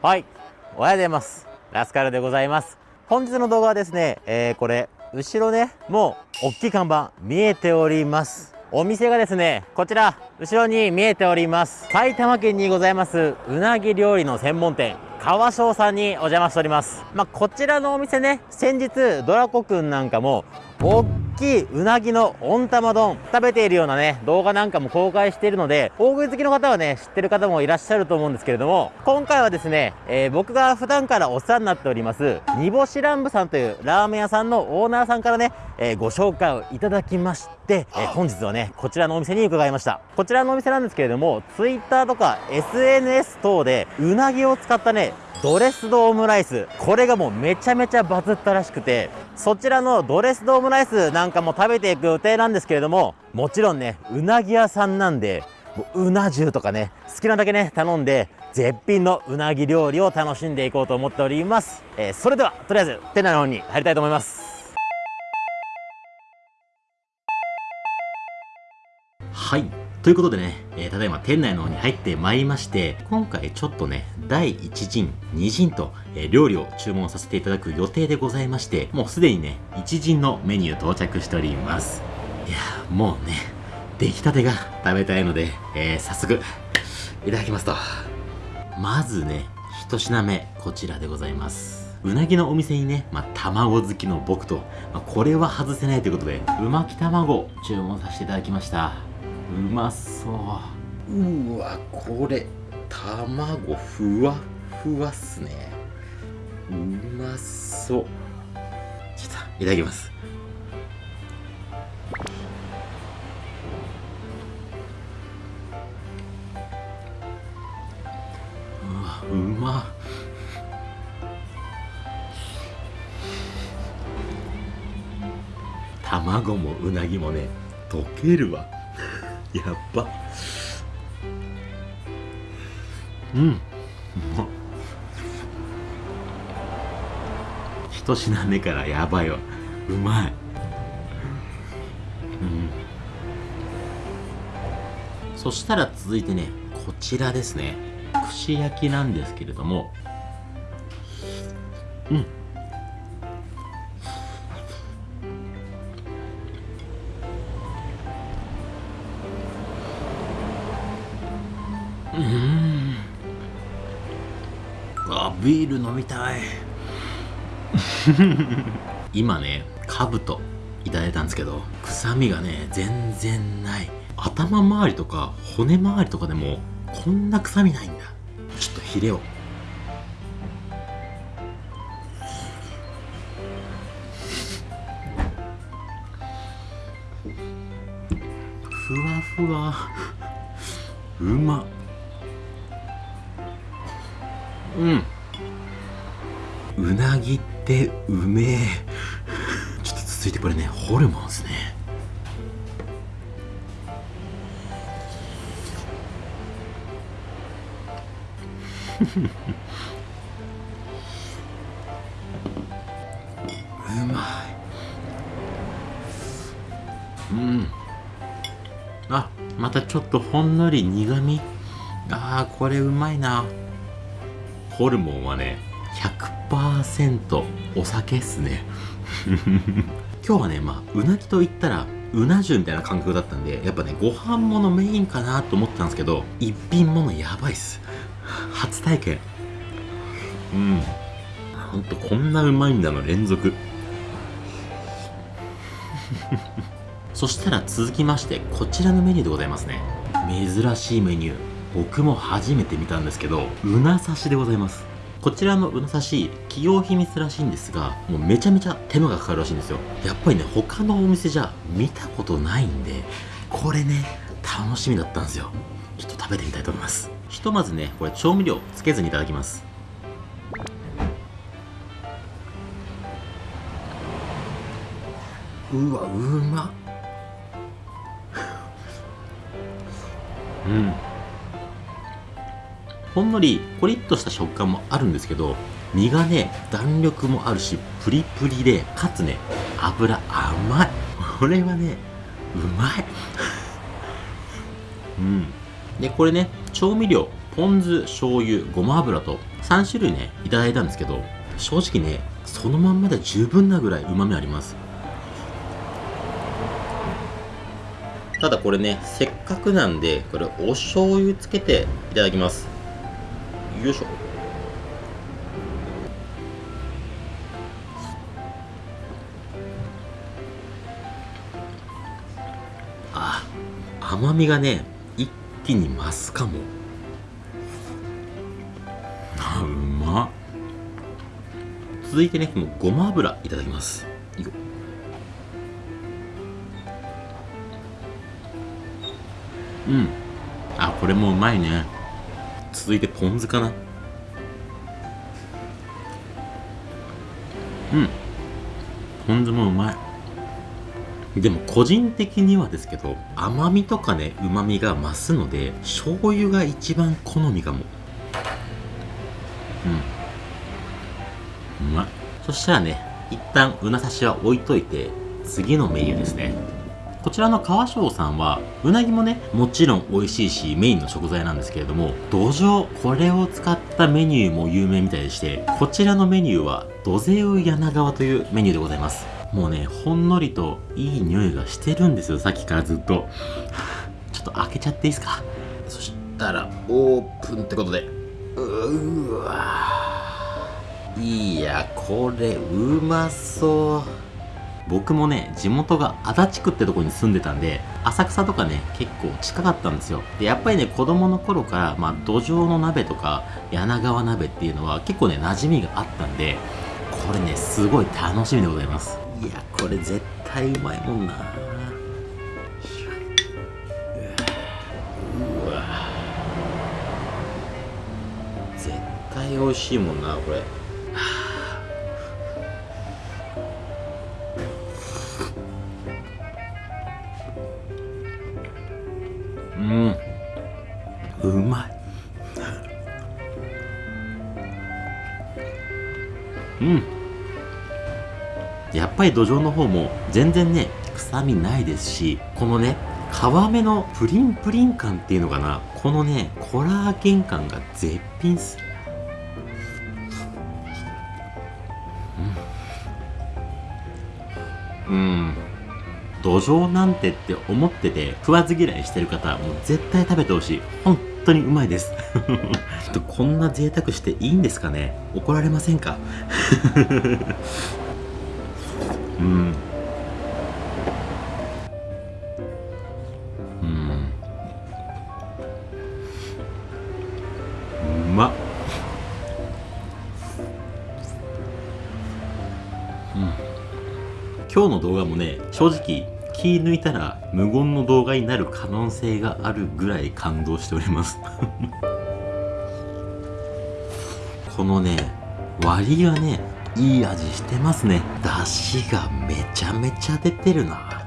はい。おはようございます。ラスカルでございます。本日の動画はですね、えー、これ後ろねもう大きい看板見えております。お店がですねこちら後ろに見えております。埼玉県にございますうなぎ料理の専門店川翔さんにお邪魔しております。まあ、こちらのお店ね先日ドラコくんなんかも大きいうなぎの温玉丼。食べているようなね動画なんかも公開しているので大食い好きの方はね知ってる方もいらっしゃると思うんですけれども今回はですね、えー、僕が普段からお世話になっております煮干し乱舞さんというラーメン屋さんのオーナーさんからね、えー、ご紹介をいただきまして、えー、本日はねこちらのお店に伺いました。こちらのお店なんですけれども Twitter とか SNS 等でうなぎを使ったねドレスドオムライス。これがもうめちゃめちゃバズったらしくてそちらのドレスドオムライスなんかも食べていく予定なんですけれどももちろんねうなぎ屋さんなんでうな重とかね好きなだけね頼んで絶品のうなぎ料理を楽しんでいこうと思っております、えー、それではとりあえず店内の方に入りたいと思いますはいということでね、えー、ただいま店内の方に入ってまいりまして、今回ちょっとね、第1陣、2陣と、えー、料理を注文させていただく予定でございまして、もうすでにね、1陣のメニュー到着しております。いやもうね、出来たてが食べたいので、えー、早速、いただきますと。まずね、一品目、こちらでございます。うなぎのお店にね、まあ、卵好きの僕と、まあ、これは外せないということで、うまき卵注文させていただきました。うまそう。うわこれ卵ふわふわっすね。うまそう。ちょっといただきます。うわうま。卵もうなぎもね溶けるわ。やっばうん。う。ま一品目からやばいわ。うまい。うん。そしたら続いてねこちらですね。串焼きなんですけれども。うんうんビール飲みたい。今ねかぶといただいたんですけど臭みがね全然ない。頭周りとか骨周りとかでもこんな臭みないんだ。ちょっとヒレを。ふわふわ。うま。うん。うなぎってうめえ。ちょっと続いてこれね。ホルモンですね。うまい。うん。あまたちょっとほんのり苦みあーこれうまいな。ホルモンはね100%お酒っすね。今日はねまあうなぎと言ったらうな重みたいな感覚だったんでやっぱねご飯ものメインかなと思ってたんですけど一品ものやばいっす。初体験。うん。ほんとこんなうまいんだの連続。そしたら続きましてこちらのメニューでございますね。珍しいメニュー。僕も初めて見たんですけどうな刺しでございます。こちらのうな刺し企業秘密らしいんですがもうめちゃめちゃ手間がかかるらしいんですよ。やっぱりね他のお店じゃ見たことないんでこれね楽しみだったんですよ。ちょっと食べてみたいと思います。ひとまずねこれ調味料つけずにいただきます。うわうま うん。ほんのりコリッとした食感もあるんですけど身がね弾力もあるしプリプリでかつね油甘い。これはねうまい。うん。でこれね調味料ポン酢醤油ごま油と3種類ねいただいたんですけど正直ねそのまんまで十分なぐらいうまみあります。ただこれねせっかくなんでこれお醤油つけていただきます。よいしょ。あ甘みがね一気に増すかも。あうま。っ続いてねこのごま油いただきます。うん。あこれもうまいね続いてポン酢かな。うん。ポン酢もうまい。でも個人的にはですけど甘みとかねうまみが増すので醤油が一番好みかも。うん。うまい。そしたらね一旦うな刺しは置いといて次のメニューですね。こちらの川翔さんはうなぎもねもちろん美味しいしメインの食材なんですけれども土壌これを使ったメニューも有名みたいでしてこちらのメニューは土ゼウ柳川というメニューでございます。もうねほんのりといい匂いがしてるんですよさっきからずっと。ちょっと開けちゃっていいですか？そしたらオープンってことで。うわいやこれうまそう。僕もね地元が足立区ってとこに住んでたんで浅草とかね結構近かったんですよ。でやっぱりね子供の頃からまあ土壌の鍋とか柳川鍋っていうのは結構ね馴染みがあったんでこれねすごい楽しみでございます。いやこれ絶対うまいもんな。うわ。絶対美味しいもんなこれ。やっぱり土壌の方も全然ね臭みないですしこのね皮目のプリンプリン感っていうのかな。このねコラーゲン感が絶品っす。うん、うん。土壌なんてって思ってて食わず嫌いしてる方はもう絶対食べてほしい。本当にうまいです。こんな贅沢していいんですかね？怒られませんか？うん。うん。うまっ。今日の動画もね正直気抜いたら無言の動画になる可能性があるぐらい感動しております。このね割りがねいい味してますね。出汁がめちゃめちゃ出てるな。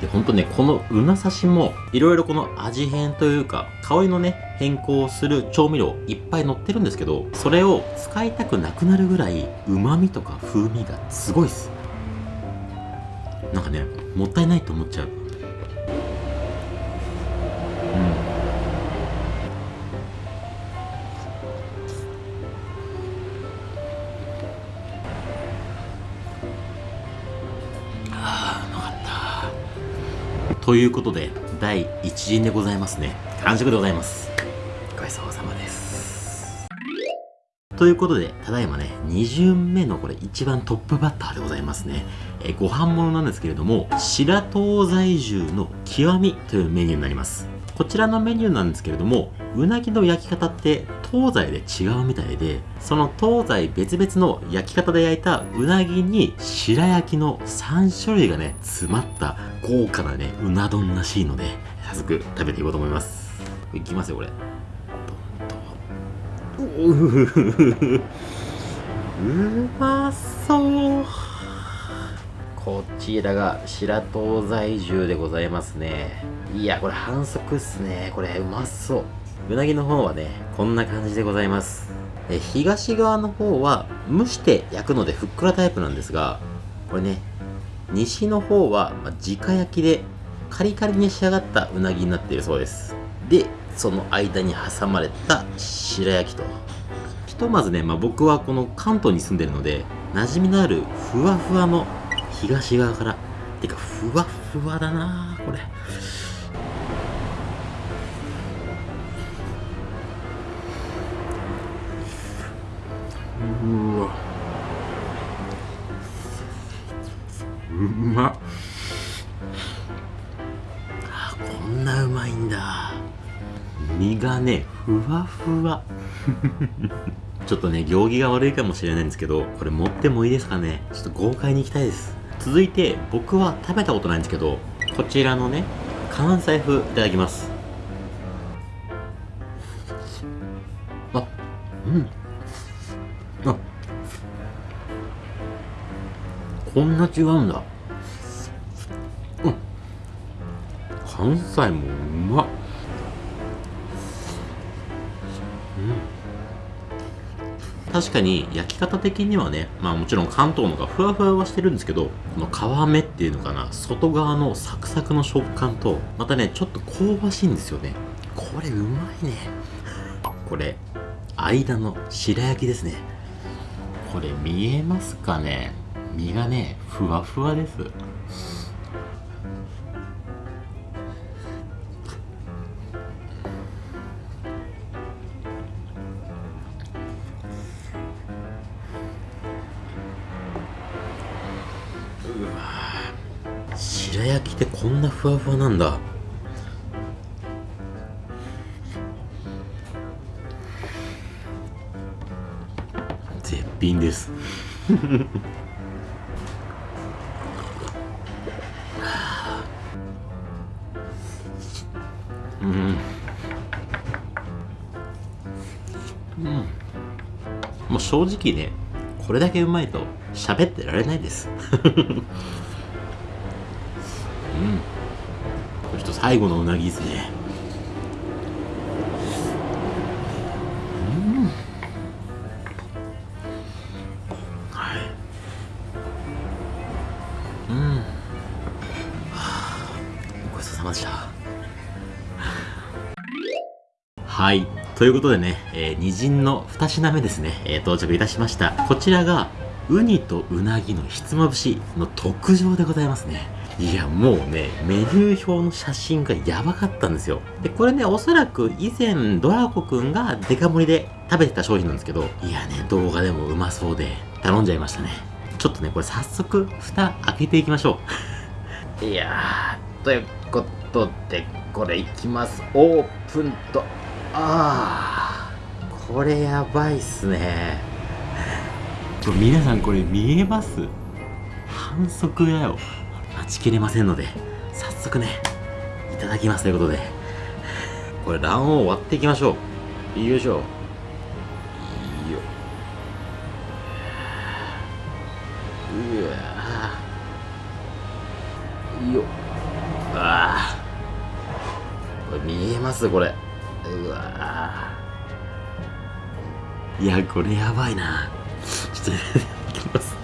でほんとねこのうな刺しもいろいろこの味変というか香りのね変更する調味料いっぱい載ってるんですけどそれを使いたくなくなるぐらいうまみとか風味がすごいっす。なんかねもったいないと思っちゃう。ということで第1陣でございますね完食でございますごちそうさまですということで、ただいまね、2巡目のこれ一番トップバッターでございますね。えーご飯物なんですけれども、白東在住の極みというメニューになります。こちらのメニューなんですけれども、うなぎの焼き方って東西で違うみたいで、その東西別々の焼き方で焼いたうなぎに白焼きの3種類がね、詰まった豪華なね、うな丼らしいので、早速食べていこうと思います。いきますよ、これ。ううまそう。こちらが白東在住でございますね。いやこれ反則っすね。これうまそう。うなぎの方はねこんな感じでございます。え東側の方は蒸して焼くのでふっくらタイプなんですがこれね西の方は、まあ、直焼きでカリカリに仕上がったうなぎになっているそうです。でその間に挟まれた白焼きと。一とまずね、まあ、僕はこの関東に住んでるので馴染みのあるふわふわの東側からてかふわふわだなこれ。うわ。うまっ。あこんなうまいんだ。身がねふわふわ。ちょっとね行儀が悪いかもしれないんですけどこれ持ってもいいですかね。ちょっと豪快にいきたいです。続いて僕は食べたことないんですけどこちらのね関西風いただきます。あうん。こんな違うんだうん関西もうまっ確かに焼き方的にはね、まあもちろん関東のがふわふわはしてるんですけど、この皮目っていうのかな、外側のサクサクの食感と、またね、ちょっと香ばしいんですよね。これうまいね。これ、間の白焼きですね。これ見えますかね身がね、ふわふわです。白焼きってこんなふわふわなんだ絶品ですうん。うん。もう正直ねこれだけうまいと喋ってられないです。うん。これちょっと最後のうなぎですね。うん。はい。うん。はあごちそうさまでした。はいということでね、えー、二陣の2品目ですね、えー、到着いたしましたこちらがウニとうなぎのひつまぶしの特上でございますねいや、もうね、メニュー表の写真がやばかったんですよ。で、これね、おそらく以前、ドラコくんがデカ盛りで食べてた商品なんですけど、いやね、動画でもうまそうで、頼んじゃいましたね。ちょっとね、これ早速、蓋開けていきましょう。いやー、ということで、これいきます。オープンと、あー、これやばいっすね。皆さんこれ見えます？反則やよ。待ちきれませんので、早速ね、いただきますということで、これ卵黄割っていきましょう。よいしょ。ようわよあこれ見えます？これいやこれやばいな。ちょっといきます。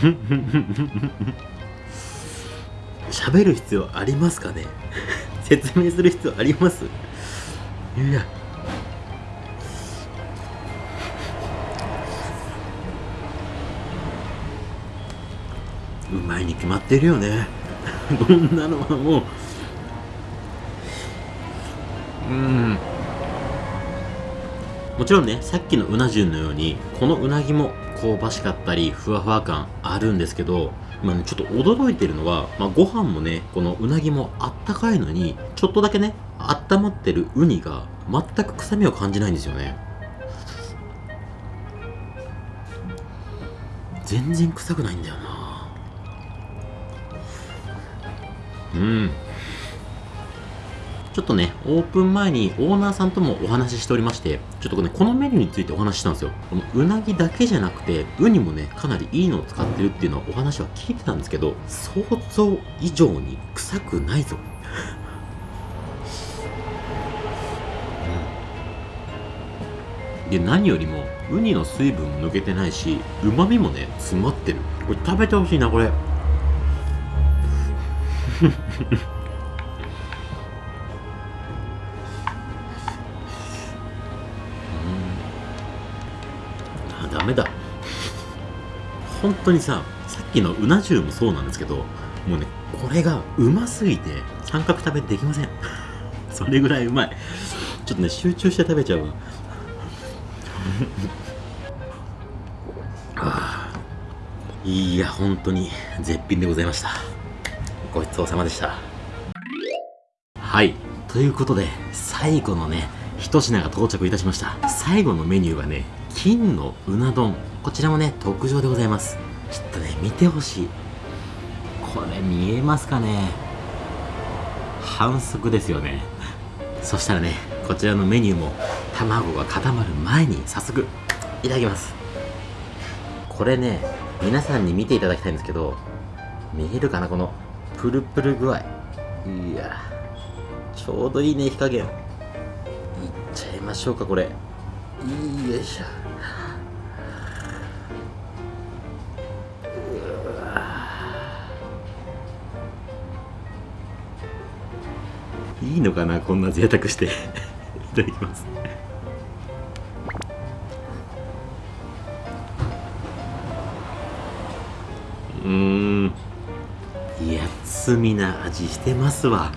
喋る必要ありますかね？説明する必要あります？いやうまいに決まってるよね。こんなのはも。ううん。もちろんねさっきのうな重のようにこのうなぎも香ばしかったりふわふわ感あるんですけどまあね、ちょっと驚いてるのは、まあ、ご飯もね、このうなぎもあったかいのに、ちょっとだけね、温まってるウニが全く臭みを感じないんですよね。全然臭くないんだよな。うん。ちょっとね、オープン前にオーナーさんともお話ししておりまして、ちょっとね、このメニューについてお話ししたんですよ。このうなぎだけじゃなくて、ウニもね、かなりいいのを使ってるっていうのはお話は聞いてたんですけど、想像以上に臭くないぞ。で何よりもウニの水分も抜けてないしうまみもね詰まってるこれ食べてほしいなこれ あダメだ。本当にささっきのうな重もそうなんですけどもうねこれがうますぎて三角食べできません。それぐらいうまい。ちょっとね集中して食べちゃうわ。あいや本当に絶品でございました。ごちそうさまでした。はい。ということで最後のね一品が到着いたしました。最後のメニューがね金のうな丼。こちらもね特上でございます。ちょっとね見てほしい。これ見えますかね。反則ですよね。そしたらねこちらのメニューも卵が固まる前に早速いただきます。これね皆さんに見ていただきたいんですけど見えるかなこのプルプル具合。いやちょうどいいね火加減。いっちゃいましょうかこれ。よいしょ。いいのかなこんな贅沢して。いただきます。うん。いや罪な味してますわ。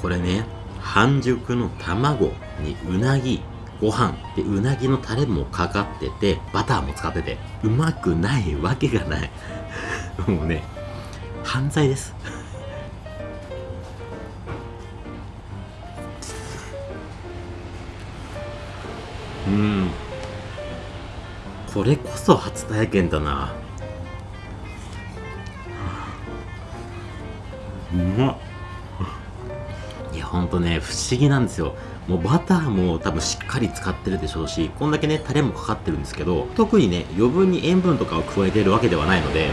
これね半熟の卵にうなぎご飯でうなぎのタレもかかっててバターも使っててうまくないわけがない。もうね犯罪です。うん。これこそ初体験だな。うまっ。いやほんとね不思議なんですよ。もうバターも多分しっかり使ってるでしょうしこんだけねタレもかかってるんですけど特にね余分に塩分とかを加えているわけではないので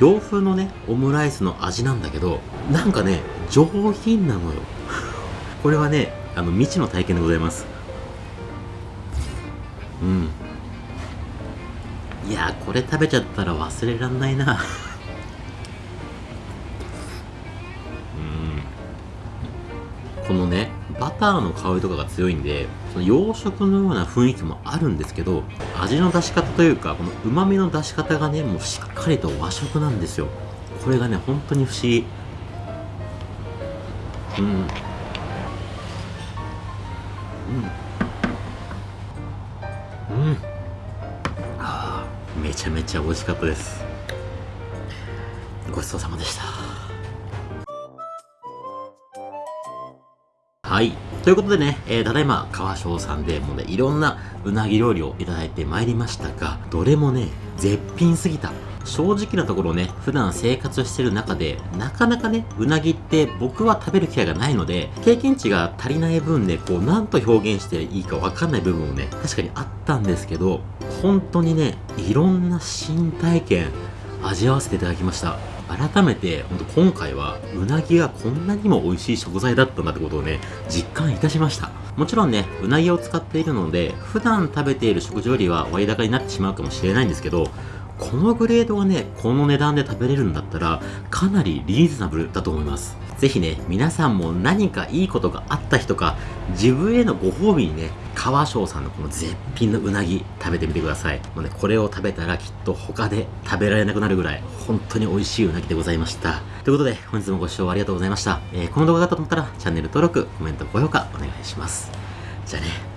洋風のねオムライスの味なんだけどなんかね上品なのよ。これはねあの未知の体験でございますうん。いやこれ食べちゃったら忘れらんないな。うん。このねバターの香りとかが強いんでその洋食のような雰囲気もあるんですけど味の出し方というかこのうまみの出し方がねもうしっかりと和食なんですよ。これがね本当に不思議。うん。うん。めちゃめちゃ美味しかったですごちそうさまでしたはい。ということでね、えー、ただいま、川翔さんでもうね、いろんなうなぎ料理をいただいてまいりましたが、どれもね、絶品すぎた。正直なところね、普段生活してる中で、なかなかね、うなぎって僕は食べる機会がないので、経験値が足りない分ね、こう、なんと表現していいかわかんない部分もね、確かにあったんですけど、本当にね、いろんな新体験、味わわせていただきました。改めて、本当今回は、うなぎがこんなにも美味しい食材だったんだってことをね、実感いたしました。もちろんね、うなぎを使っているので、普段食べている食事よりは割高になってしまうかもしれないんですけど、このグレードがね、この値段で食べれるんだったら、かなりリーズナブルだと思います。ぜひね、皆さんも何かいいことがあった日とか、自分へのご褒美にね、川翔さんのこの絶品のうなぎ食べてみてください。もうね、これを食べたらきっと他で食べられなくなるぐらい、本当に美味しいうなぎでございました。ということで、本日もご視聴ありがとうございました。えーこの動画が良かったと思ったら、チャンネル登録、コメント、高評価お願いします。じゃあね。